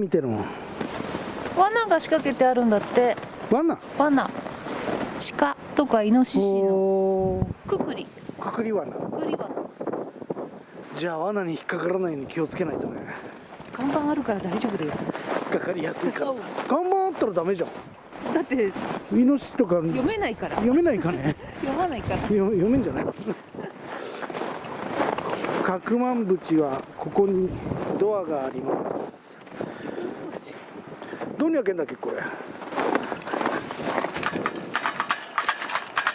見てるの？罠が仕掛けてあるんだって。罠？罠。鹿。とかイノシシの。おくくり。ーくくり罠。くくり罠。じゃあ罠に引っかからないように気をつけないとね。看板あるから大丈夫だよ。引っかかりやすいからさ。看板あったらダメじゃん。だって。イノシシとか読めないから。読めないかね？読まないから。よ読めんじゃない？角万淵はここにドアがありますどうに開けんだっけこれ？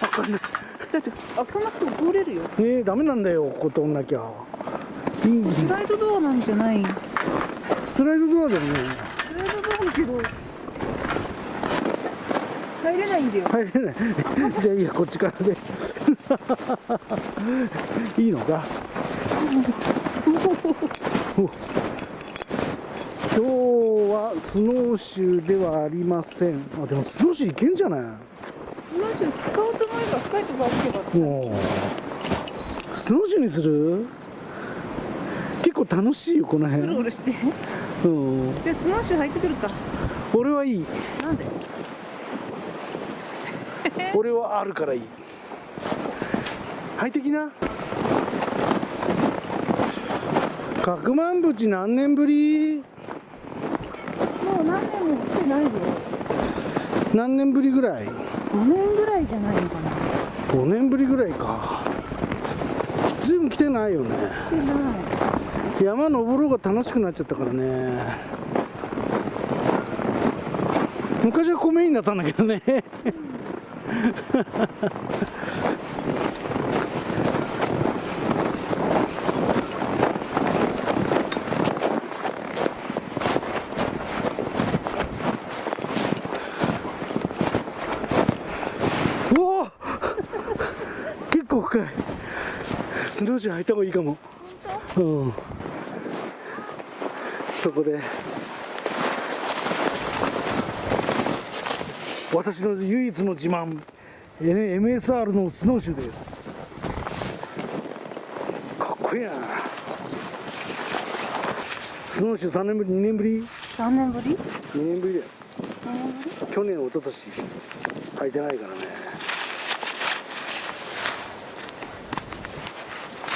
開かんない。だって開かなくても通れるよ。ねえダメなんだよここ通んなきゃ。スライドドアなんじゃない？スライドドアだよね。スライドドアだけど。入れないんだよ。入れない。じゃあいいやこっちからで いいのか？お。今日はスノーシューではありません。あでもスノーシューいけんじゃない？スノーシュー使おうと思えば深いところ歩けばもう。スノーシューにする？結構楽しいよこのうろう辺ろして。うん。じゃあスノーシュー入ってくるか。俺はいい。なんで？俺はあるからいい。快適な。角万淵何年ぶり？ないよ何年ぶりぐらい？5年ぐらいじゃないのかな。5年ぶりぐらいか。随分来てないよね。来てない。山登ろうが楽しくなっちゃったからね。昔はここメインだったんだけどね。うわ結構深いスノーシュー履いた方がいいかも。うん。そこで。私の唯一の自慢。MSR のスノーシューです。かっこいいな。スノーシュー3年ぶり2年ぶり？3年ぶり？2年ぶりだよ。2年ぶり？去年一昨年。履いてないからね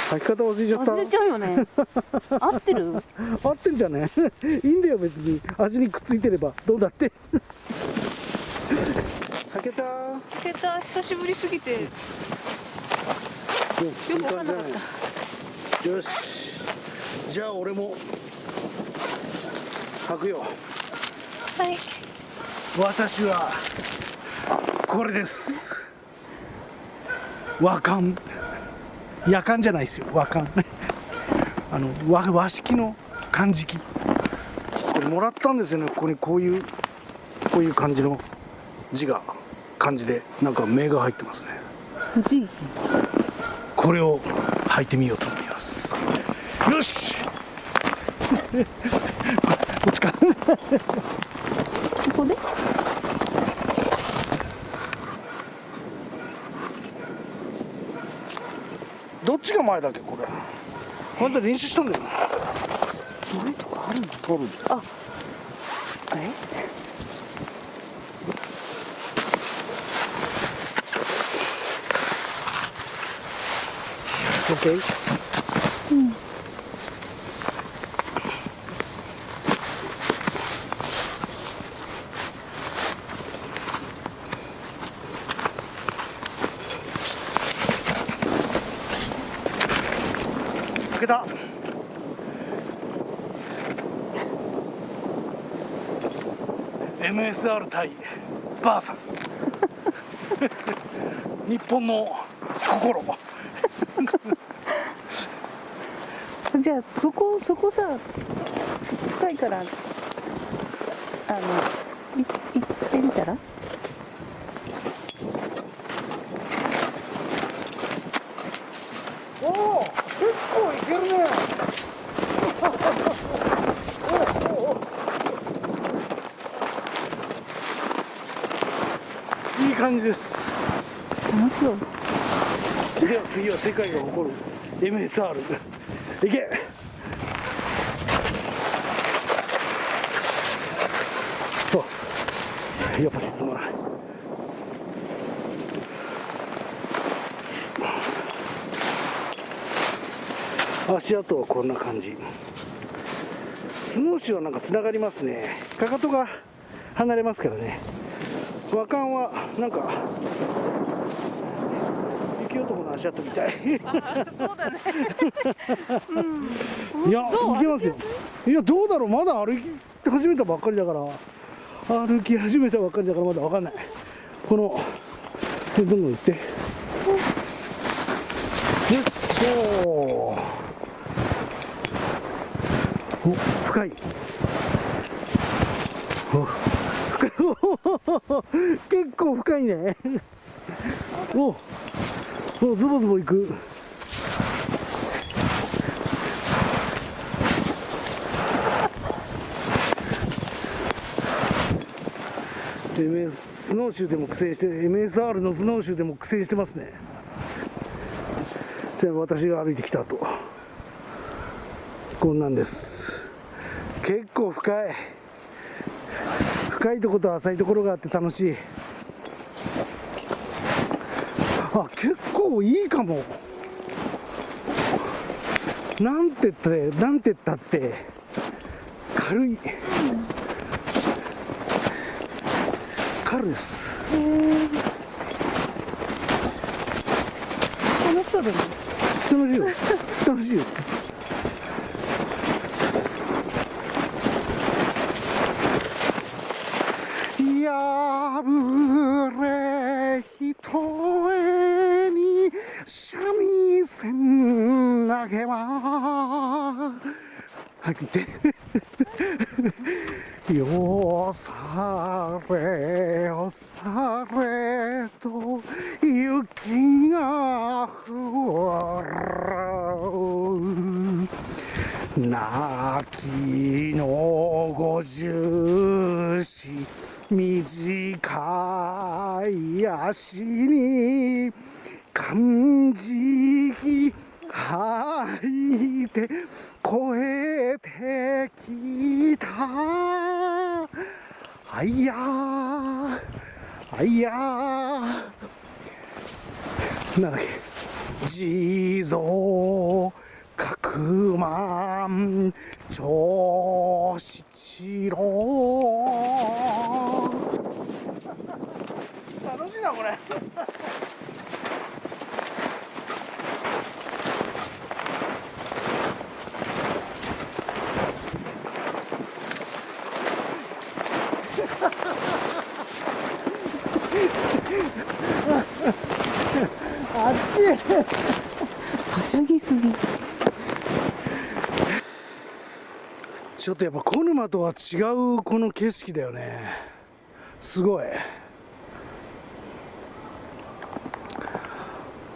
履き方忘れちゃった忘れちゃうよね。合ってる？合ってんじゃね？いいんだよ別に。足にくっついてれば。どうだって。履けた開けた久しぶりすぎて。よよくわかんなかった。よし。じゃあ俺も。履くよ。はい。私はこれです。和漢夜間じゃないですよ。和漢 あの和和式の漢字記これもらったんですよね。ここにこういうこういう感じの字が漢字で。なんか目が入ってますね。これを履いてみようと思います。よし。こっちかここでどっちが前だっけこれ。これで練習したんだよな前とかあるの？取る。あえ？オッケーうん開けた MSR 対バーサス。日本の心。じゃあそこそこさ深いからあのい行ってみたらおお結構いけるねおおおいい感じですでは次は世界が誇る MSR いけ。あやっぱ進まない。足跡はこんな感じ。スノーシューはなんかつながりますね。かかとが離れますからね。和漢はなんか雪男の足跡みたいそうだね。いやいけますよ。いやどうだろう？まだ歩き始めたばっかりだから。歩き始めたばっかりだからまだ分かんない。このどんどん行って。よしおー。お深い。お深い。結構深いね。おおズボズボ行く。スノーシューでも苦戦して MSR のスノーシューでも苦戦してますね。じゃあ私が歩いてきた後。こんなんです。結構深い。深いとこと浅いところがあって楽しい。あ結構いいかも。なんて言ったってなんて言ったって軽い。軽いです。楽しそうだね。楽しいよ。楽しいよ破れひとえに三味線投げは早く言ってよされよされと雪が降る泣きの五十四短い足に漢字吐いて超えてきたあいやあいやーなんだっけ地蔵百万長七郎楽しいなこれあっち。はしゃぎすぎ。ちょっとやっぱ小沼とは違うこの景色だよね。すごい。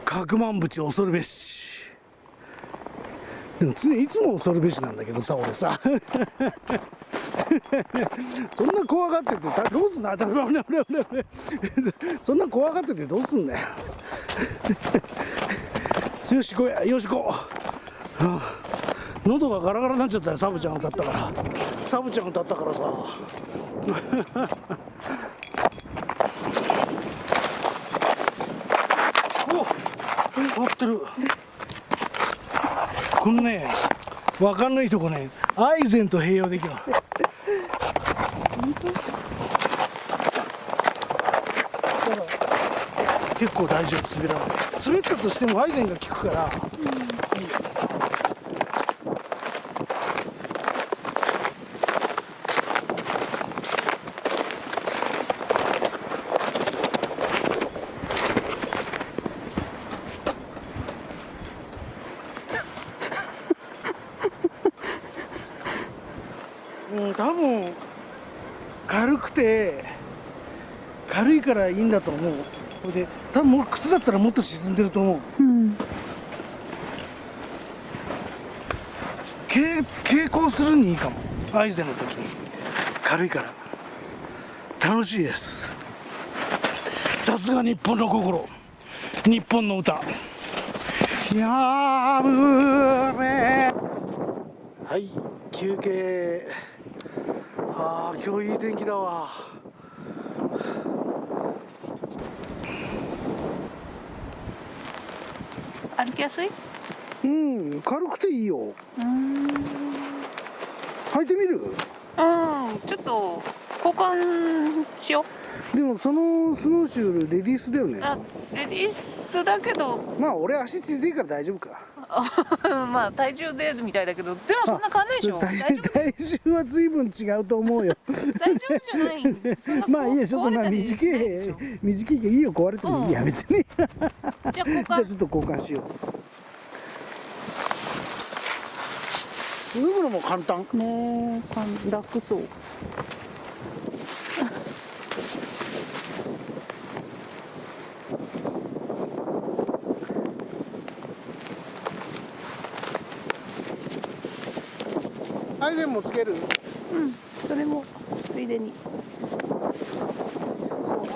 角万淵恐るべし。でも常にいつも恐るべしなんだけどさ俺さ。そんな怖がっててどうすんだ そんな怖がっててどうすんだよよしこうよしこ、はあ喉がガラガラになっちゃったよサブちゃん歌ったから。サブちゃん歌ったからさ。お合ってる。このね分かんないとこねアイゼンと併用できる。結構大丈夫滑らない。滑ったとしてもアイゼンが効くから、うんようん、多分軽くて軽いからいいんだと思う。それで多分もう靴だったらもっと沈んでると思う。うん。傾傾向するにいいかも。アイゼンの時に。軽いから。楽しいです。さすが日本の心。日本の歌。やぶれ。はい休憩。あー今日いい天気だわ歩きやすい？うん軽くていいよ。うん。履いてみる？うんちょっと交換しよでもそのスノーシューレディースだよね。レディースだけど。まあ俺足小さいから大丈夫か まあ体重でみたいだけどでもそんな変わんないでしょ。体体重は随分違うと思うよ。大丈夫じゃない まあいいやちょっとまあ短い短いけどいいよ壊れてもいい。やうん。別に。じゃあ交じゃあ換ちょっと交換しよう。脱ぐのも簡単。ねえ楽そうイゼンもつける？うんそれもついでに。そ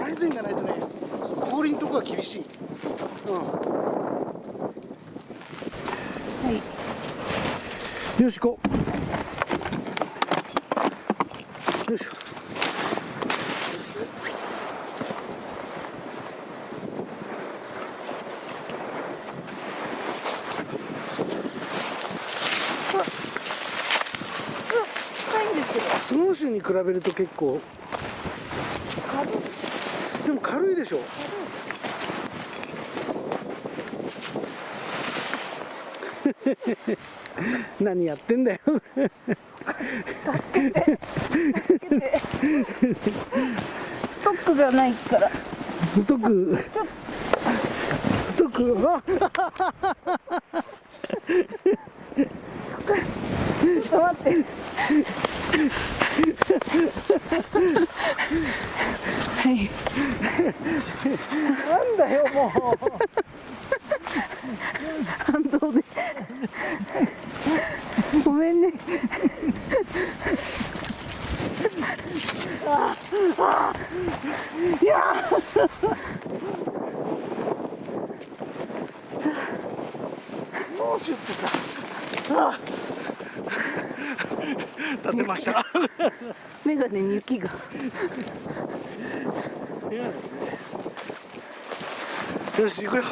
うアイゼンがないとね氷のとこが厳しい。うん。はい。よし行こうよいしょ深いんですけどスノーシューに比べると結構。でも軽いでしょ。何やってんだよ。助けて。助けて。ストックがないから。ストック。ストック。あちょっと待ってはい。なんだよもう反動でごめんねもうシュッてさあ立てました。メガネに雪が。よし行くよ。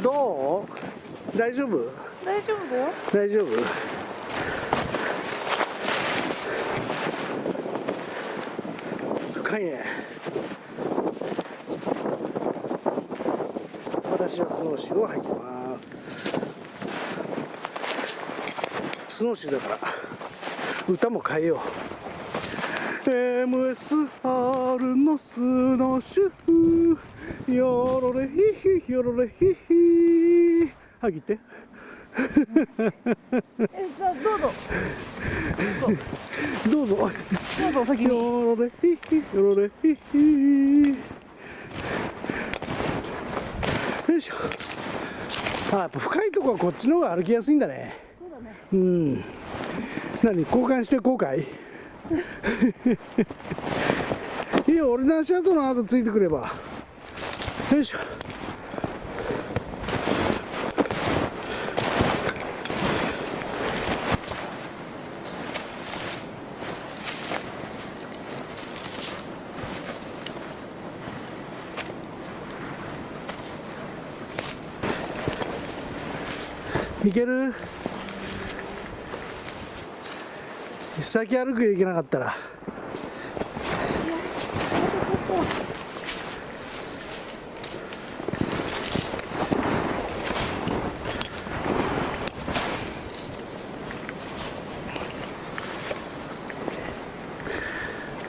どう？大丈夫？大丈夫だよ。大丈夫？深いね私はスノーシューを履いてます。スノーシューだから歌も変えよう。MSR のスノーシュー。よろれひひよろれひひ。はぎって。どうぞ。どうぞ。どうぞ先に。よろれひひよろれひひよいしょ。あやっぱ深いとこはこっちの方が歩きやすいんだね。そうだねうん。何？交換して後悔？いいよ俺の足跡の後ついてくれば。よいしょ。いける？先歩くよいけなかったら。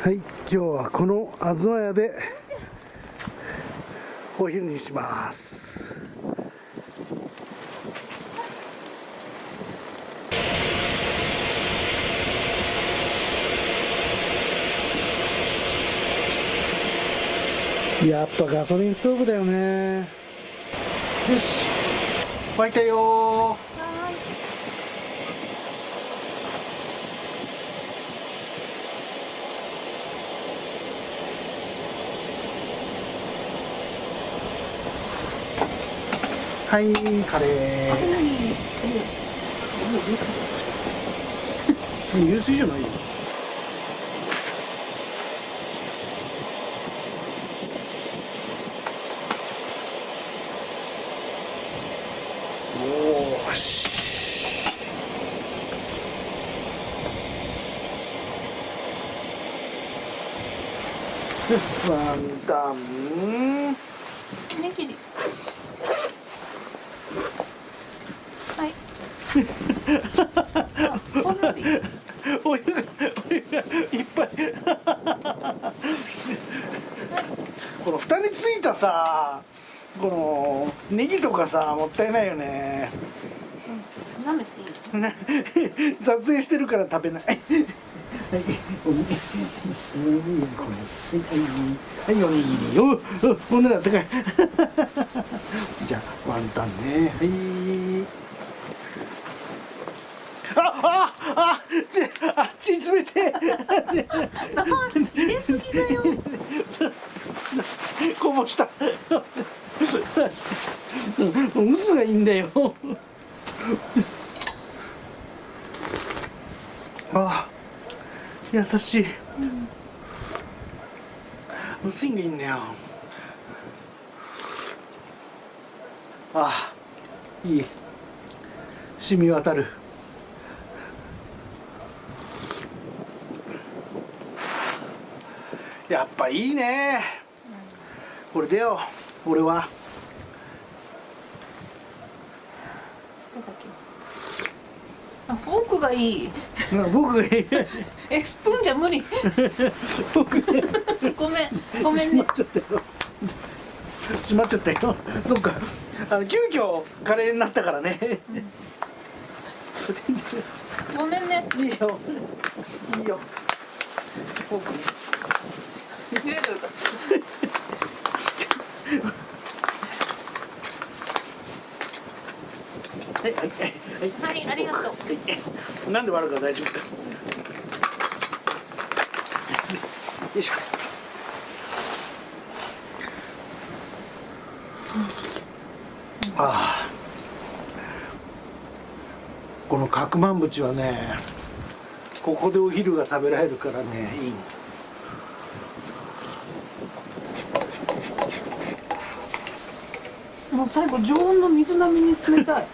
はい今日はこのあずま屋でお昼にします。やっぱガソリンストーブだよね。よし沸いたよはいカレー。流 水じゃないよおーしワンタン。ねぎりはい。お湯がお湯がいっぱい。この蓋についたさこのネギとかさもったいないよね。舐めていい？撮影してるから食べないはい はいいはいおにぎりおおこん。なのあったかいじゃあワンタンねはいあああちあ血詰めて入れすぎだよこぼした嘘がいいん。だよあ優しい、薄いんがいいんだよあいい。染み渡る。やっぱいいね。これでよ俺は。あフォークがいい。僕えスプーンじゃ無理。僕。ごめん。ごめんね。ちょっと閉まっちゃったよ。そっか。あの急遽カレーになったからね。ごめんね。いいよ。いいよ。フォークルールがはいはいはい。はいありがとう。はいなんで割るか大丈夫か。よいしょ。ああ。この角万淵はねここでお昼が食べられるからねいい。もう最後常温の水並みに冷たい。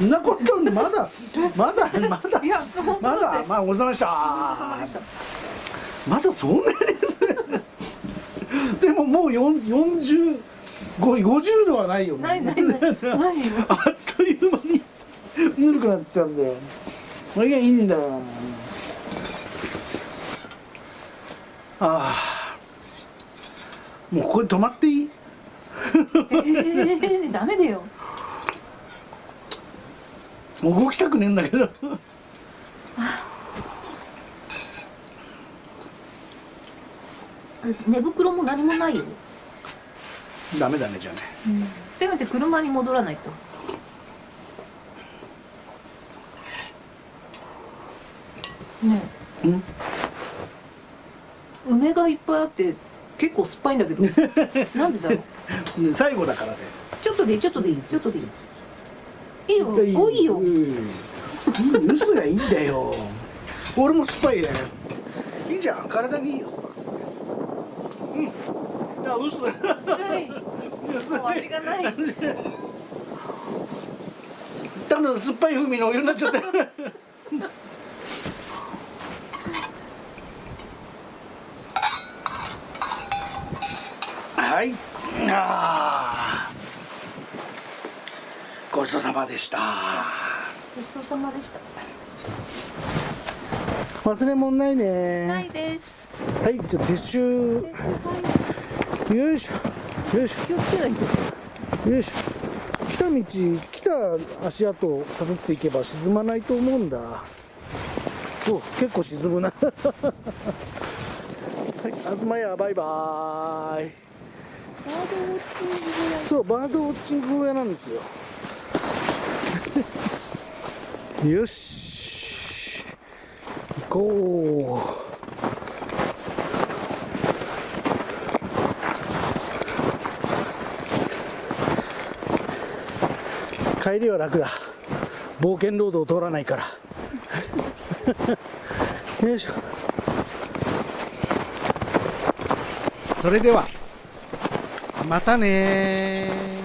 そんなことまだまだまだまだまあごちそうさまでしたまだそんなに。でももう4 40 50度はないよね。ないないない。あっという間にぬるくなっちゃうんだよ。これがいいんだよ。ああもうここで止まっていい？えー、ダメだよもう動きたくねえんだけど。寝袋も何もないよ、ダメだねじゃあね。せめて車に戻らないと。ねうん？え梅がいっぱいあって結構酸っぱいんだけど。なんでだろう。ね最後だからね。ちょっとでいいちょっとでいいちょっとでいいいいよ多いようん。いい嘘がいいんだよ。俺も酸っぱいね。いいじゃん。体にいいよ。うん。いや嘘。薄いもう味がない。ただ酸っぱい風味のお湯になっちゃったはい。あーごちそうさまでした。ごちそうさまでした。忘れ物ないね。ないです。はいじゃあ撤収。よいしょ。よいし気をつけないとょ。よいしょ。来た道来た足跡をたどっていけば沈まないと思うんだ。お結構沈むな。はい東屋バイバーイ。バードウォッチング小屋。そうバードウォッチング小屋なんですよよし。行こう。帰りは楽だ。冒険ロードを通らないから。よいしょ。それではまたね